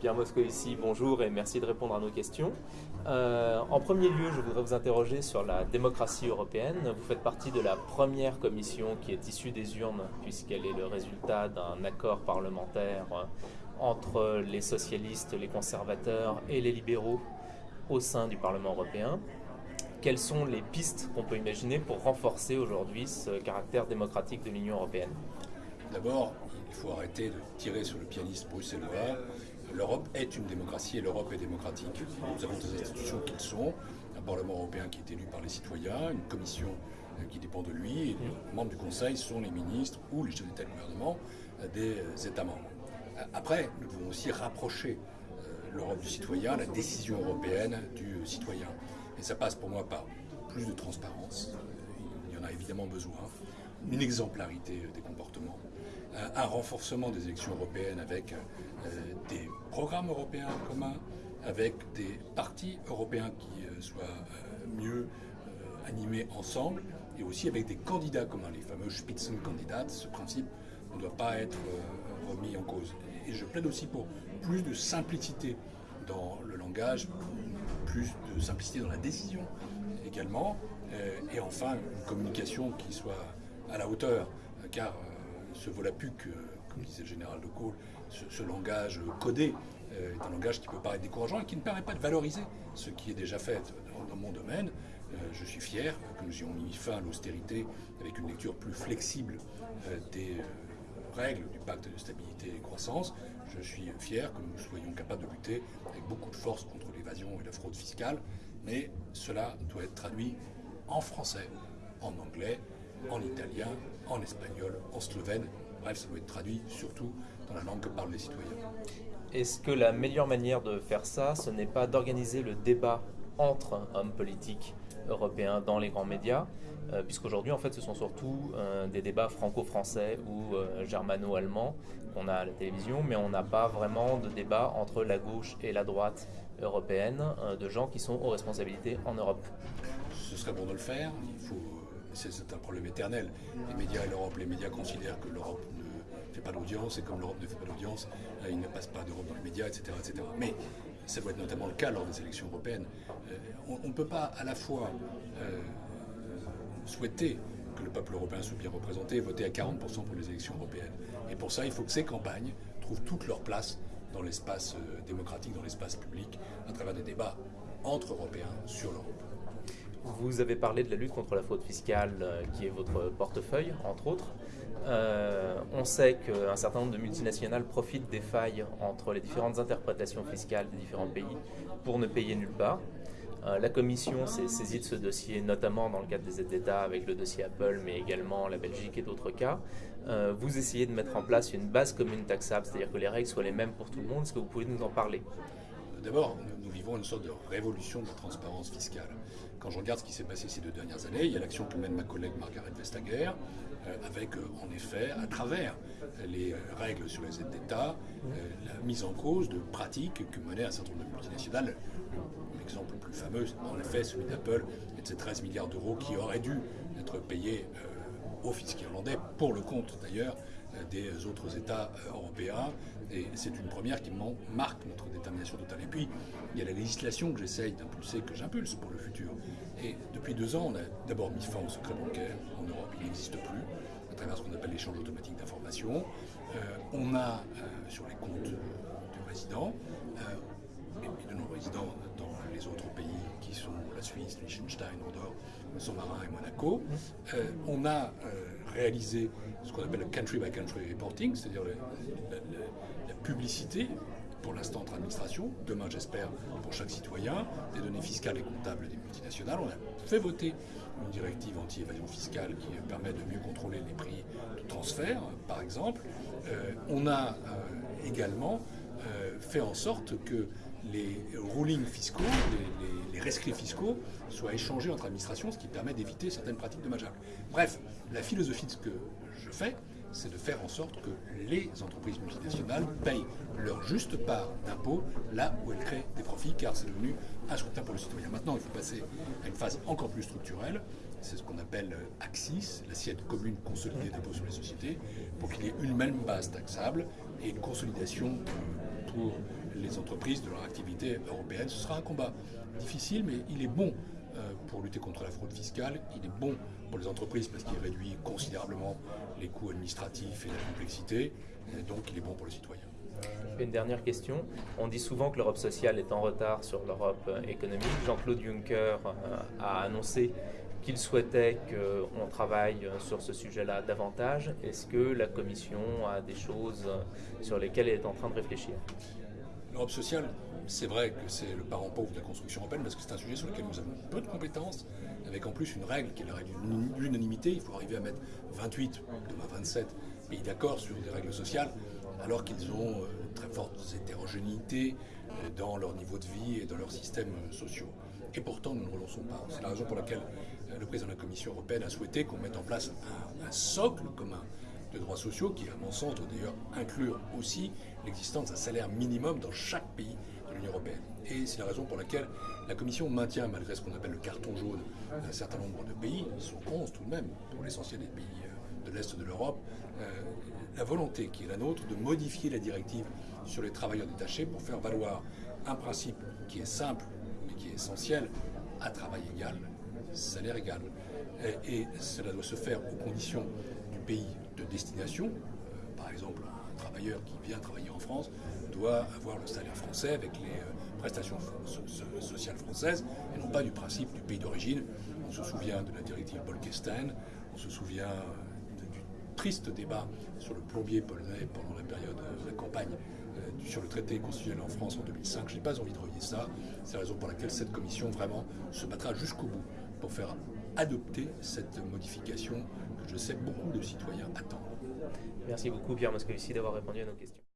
Pierre Moscovici, bonjour et merci de répondre à nos questions. Euh, en premier lieu, je voudrais vous interroger sur la démocratie européenne. Vous faites partie de la première commission qui est issue des urnes, puisqu'elle est le résultat d'un accord parlementaire entre les socialistes, les conservateurs et les libéraux au sein du Parlement européen. Quelles sont les pistes qu'on peut imaginer pour renforcer aujourd'hui ce caractère démocratique de l'Union européenne? D'abord, il faut arrêter de tirer sur le pianiste bruxellois l'Europe est une démocratie et l'Europe est démocratique. Nous avons des institutions qui le sont, un Parlement européen qui est élu par les citoyens, une commission euh, qui dépend de lui, et les membres du Conseil sont les ministres ou les chefs d'État et de gouvernement euh, des euh, États membres. Après, nous devons aussi rapprocher l'Europe du citoyen, la décision européenne du citoyen. Et ça passe pour moi par plus de transparence, il y en a évidemment besoin, une exemplarité des comportements, un renforcement des élections européennes avec euh, des programmes européens communs, avec des partis européens qui euh, soient euh, mieux animés ensemble, et aussi avec des candidats communs, les fameux Spitzenkandidaten. Ce principe ne doit pas être remis en cause. Et je plaide aussi pour plus de simplicité dans le langage, plus de simplicité dans la décision également, et enfin une communication qui soit à la hauteur, car ce volapuc, comme disait le général de Gaulle, ce, langage codé euh, est un langage qui peut paraître décourageant et qui ne permet pas de valoriser ce qui est déjà fait dans, mon domaine. Euh, je suis fier que nous ayons mis fin à l'austérité avec une lecture plus flexible euh, des règles du pacte de stabilité et croissance. Je suis fier que nous soyons capables de lutter avec beaucoup de force contre l'évasion et la fraude fiscale, mais cela doit être traduit en français, en anglais, en italien, en espagnol, en slovène. Bref, ça doit être traduit surtout dans la langue que parlent les citoyens. Est-ce que la meilleure manière de faire ça, ce n'est pas d'organiser le débat entre hommes politiques européens dans les grands médias, euh, puisqu'aujourd'hui, en fait, ce sont surtout euh, des débats franco-français ou euh, germano-allemands qu'on a à la télévision, mais on n'a pas vraiment de débat entre la gauche et la droite européenne, de gens qui sont aux responsabilités en Europe. Ce serait bon de le faire. Il faut, c'est un problème éternel. Les médias et l'Europe, les médias considèrent que l'Europe pas d'audience, et comme l'Europe ne fait pas d'audience, il ne passe pas d'Europe dans les médias, etc., etc. Mais ça doit être notamment le cas lors des élections européennes. Euh, on ne peut pas à la fois euh, souhaiter que le peuple européen soit bien représenté et voter à 40% pour les élections européennes. Et pour ça, il faut que ces campagnes trouvent toute leur place dans l'espace euh, démocratique, dans l'espace public, à travers des débats entre Européens sur l'Europe. Vous avez parlé de la lutte contre la fraude fiscale, qui est votre portefeuille, entre autres. Euh, on sait qu'un certain nombre de multinationales profitent des failles entre les différentes interprétations fiscales des différents pays pour ne payer nulle part. Euh, la Commission s'est saisie de ce dossier, notamment dans le cadre des aides d'État avec le dossier Apple, mais également la Belgique et d'autres cas. Euh, vous essayez de mettre en place une base commune taxable, c'est-à-dire que les règles soient les mêmes pour tout le monde. Est-ce que vous pouvez nous en parler? D'abord, nous, vivons une sorte de révolution de la transparence fiscale. Quand je regarde ce qui s'est passé ces deux dernières années, il y a l'action que mène ma collègue Margaret Vestager, euh, avec euh, en effet, à travers les euh, règles sur les aides d'État, la mise en cause de pratiques que menaient un certain nombre de multinationales. L'exemple le plus fameux, en effet, celui d'Apple et de ces 13 milliards d'euros qui auraient dû être payés aux fiscs irlandais, pour le compte d'ailleurs des autres États européens. Et c'est une première qui marque notre détermination totale. Et puis, il y a la législation que j'essaye d'impulser, que j'impulse pour le futur. Et depuis deux ans, on a d'abord mis fin au secret bancaire en Europe. Il n'existe plus à travers ce qu'on appelle l'échange automatique d'informations. Euh, on a, euh, sur les comptes du résident, euh, et de nos résidents dans les autres pays qui sont la Suisse, Liechtenstein, Andorre, Saint-Marin et Monaco, on a réalisé ce qu'on appelle le country by country reporting, c'est-à-dire la publicité pour l'instant entre administrations, demain j'espère pour chaque citoyen, des données fiscales et comptables des multinationales. On a fait voter une directive anti-évasion fiscale qui permet de mieux contrôler les prix de transfert, par exemple. Euh, on a euh, également euh, fait en sorte que les rulings fiscaux, les, rescrits fiscaux soient échangés entre administrations, ce qui permet d'éviter certaines pratiques dommageables. Bref, la philosophie de ce que je fais, c'est de faire en sorte que les entreprises multinationales payent leur juste part d'impôts là où elles créent des profits, car c'est devenu insoutenable pour le citoyen. Maintenant, il faut passer à une phase encore plus structurelle. C'est ce qu'on appelle AXIS, l'assiette commune consolidée d'impôts sur les sociétés, pour qu'il y ait une même base taxable et une consolidation pour les entreprises de leur activité européenne. Ce sera un combat difficile, mais il est bon pour lutter contre la fraude fiscale. Il est bon pour les entreprises parce qu'il réduit considérablement les coûts administratifs et la complexité. Donc il est bon pour les citoyens. Une dernière question. On dit souvent que l'Europe sociale est en retard sur l'Europe économique. Jean-Claude Juncker a annoncé qu'il souhaitait qu'on travaille sur ce sujet-là davantage. Est-ce que la Commission a des choses sur lesquelles elle est en train de réfléchir? L'Europe sociale, c'est vrai que c'est le parent pauvre de la construction européenne parce que c'est un sujet sur lequel nous avons peu de compétences, avec en plus une règle qui est la règle de l'unanimité. Il faut arriver à mettre 28, demain 27 pays d'accord sur des règles sociales, alors qu'ils ont euh, très fortes hétérogénéités euh, dans leur niveau de vie et dans leurs systèmes euh, sociaux. Et pourtant, nous ne relançons pas. C'est la raison pour laquelle le président de la Commission européenne a souhaité qu'on mette en place un, socle commun droits sociaux qui, à mon sens, doit d'ailleurs inclure aussi l'existence d'un salaire minimum dans chaque pays de l'Union européenne. Et c'est la raison pour laquelle la Commission maintient, malgré ce qu'on appelle le carton jaune d'un certain nombre de pays, ils sont 11 tout de même, pour l'essentiel des pays de l'Est de l'Europe, la volonté qui est la nôtre de modifier la directive sur les travailleurs détachés pour faire valoir un principe qui est simple mais qui est essentiel à travail égal, salaire égal. Et, cela doit se faire aux conditions du pays de destination. Euh, par exemple, un travailleur qui vient travailler en France doit avoir le salaire français avec les euh, prestations sociales françaises et non pas du principe du pays d'origine. On se souvient de la directive Bolkestein, on se souvient euh, du triste débat sur le plombier polonais pendant la période de la campagne sur le traité constitutionnel en France en 2005. Je n'ai pas envie de relier ça. C'est la raison pour laquelle cette commission vraiment se battra jusqu'au bout pour faire adopter cette modification que je sais beaucoup de citoyens attendent. Merci beaucoup Pierre Moscovici d'avoir répondu à nos questions.